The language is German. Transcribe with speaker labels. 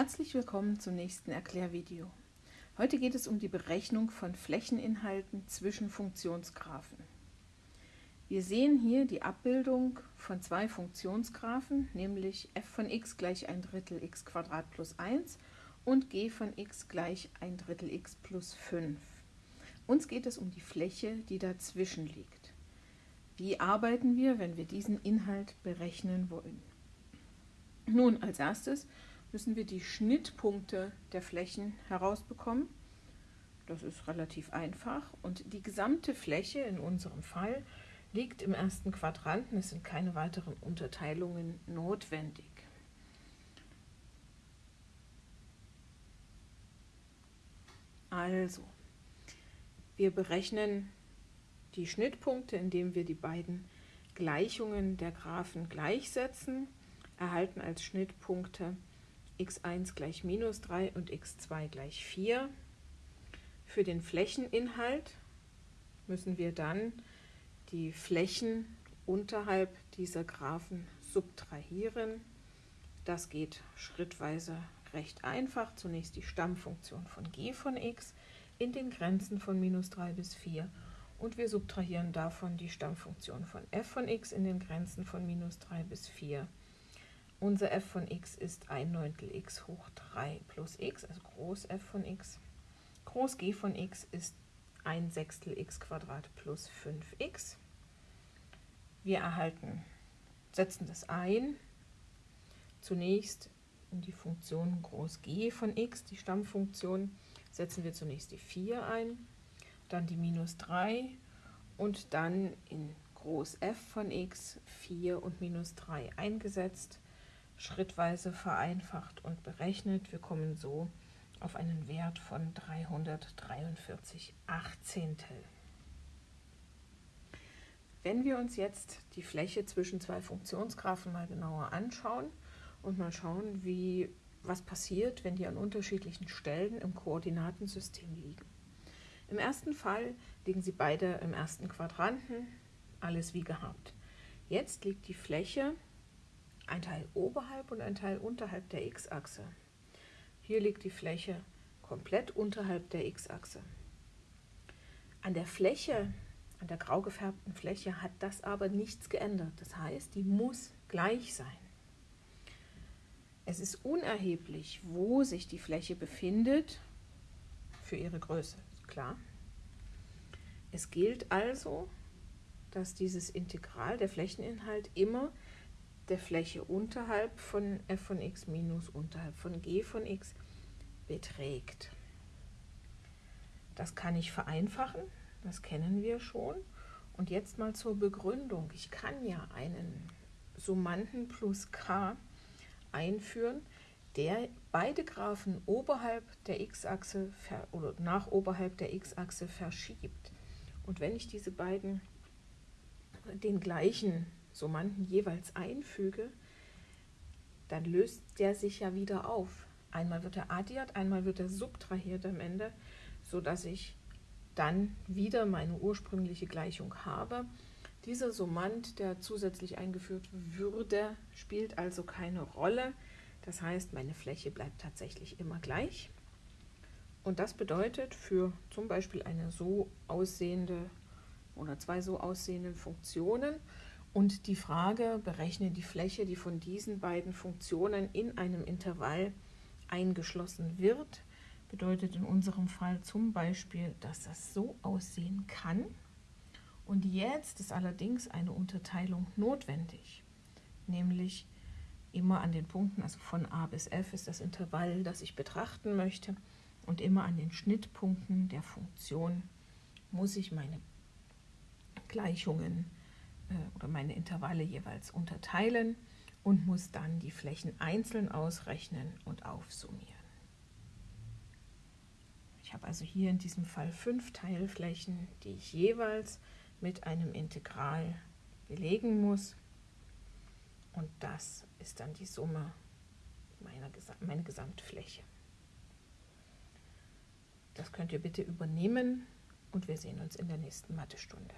Speaker 1: Herzlich willkommen zum nächsten Erklärvideo. Heute geht es um die Berechnung von Flächeninhalten zwischen Funktionsgraphen. Wir sehen hier die Abbildung von zwei Funktionsgraphen, nämlich f von x gleich ein Drittel x plus 1 und g von x gleich ein Drittel x plus 5. Uns geht es um die Fläche, die dazwischen liegt. Wie arbeiten wir, wenn wir diesen Inhalt berechnen wollen? Nun, als erstes müssen wir die Schnittpunkte der Flächen herausbekommen. Das ist relativ einfach. Und die gesamte Fläche in unserem Fall liegt im ersten Quadranten. Es sind keine weiteren Unterteilungen notwendig. Also, wir berechnen die Schnittpunkte, indem wir die beiden Gleichungen der Graphen gleichsetzen, erhalten als Schnittpunkte x1 gleich minus 3 und x2 gleich 4. Für den Flächeninhalt müssen wir dann die Flächen unterhalb dieser Graphen subtrahieren. Das geht schrittweise recht einfach. Zunächst die Stammfunktion von g von x in den Grenzen von minus 3 bis 4 und wir subtrahieren davon die Stammfunktion von f von x in den Grenzen von minus 3 bis 4 unser f von x ist 1 Neuntel x hoch 3 plus x, also groß f von x. Groß g von x ist 1 Sechstel x Quadrat plus 5x. Wir erhalten, setzen das ein, zunächst in die Funktion groß g von x, die Stammfunktion, setzen wir zunächst die 4 ein, dann die minus 3 und dann in groß f von x 4 und minus 3 eingesetzt schrittweise vereinfacht und berechnet. Wir kommen so auf einen Wert von 343 Achtzehntel. Wenn wir uns jetzt die Fläche zwischen zwei Funktionsgraphen mal genauer anschauen und mal schauen, wie, was passiert, wenn die an unterschiedlichen Stellen im Koordinatensystem liegen. Im ersten Fall liegen sie beide im ersten Quadranten, alles wie gehabt. Jetzt liegt die Fläche ein Teil oberhalb und ein Teil unterhalb der x-Achse. Hier liegt die Fläche komplett unterhalb der x-Achse. An der Fläche, an der grau gefärbten Fläche hat das aber nichts geändert. Das heißt, die muss gleich sein. Es ist unerheblich, wo sich die Fläche befindet für ihre Größe, klar. Es gilt also, dass dieses Integral, der Flächeninhalt, immer der Fläche unterhalb von f von x minus unterhalb von g von x beträgt. Das kann ich vereinfachen, das kennen wir schon. Und jetzt mal zur Begründung. Ich kann ja einen Summanden plus k einführen, der beide Graphen oberhalb der x-Achse oder nach oberhalb der x-Achse verschiebt. Und wenn ich diese beiden den gleichen Summanden jeweils einfüge, dann löst der sich ja wieder auf. Einmal wird er addiert, einmal wird er subtrahiert am Ende, sodass ich dann wieder meine ursprüngliche Gleichung habe. Dieser Summand, der zusätzlich eingeführt würde, spielt also keine Rolle. Das heißt, meine Fläche bleibt tatsächlich immer gleich. Und das bedeutet für zum Beispiel eine so aussehende oder zwei so aussehenden Funktionen, und die Frage, berechne die Fläche, die von diesen beiden Funktionen in einem Intervall eingeschlossen wird, bedeutet in unserem Fall zum Beispiel, dass das so aussehen kann. Und jetzt ist allerdings eine Unterteilung notwendig, nämlich immer an den Punkten, also von a bis f ist das Intervall, das ich betrachten möchte, und immer an den Schnittpunkten der Funktion muss ich meine Gleichungen äh, oder meine Intervalle jeweils unterteilen und muss dann die Flächen einzeln ausrechnen und aufsummieren. Ich habe also hier in diesem Fall fünf Teilflächen, die ich jeweils mit einem Integral belegen muss. Und das ist dann die Summe meiner meine Gesamtfläche. Das könnt ihr bitte übernehmen und wir sehen uns in der nächsten Mathestunde.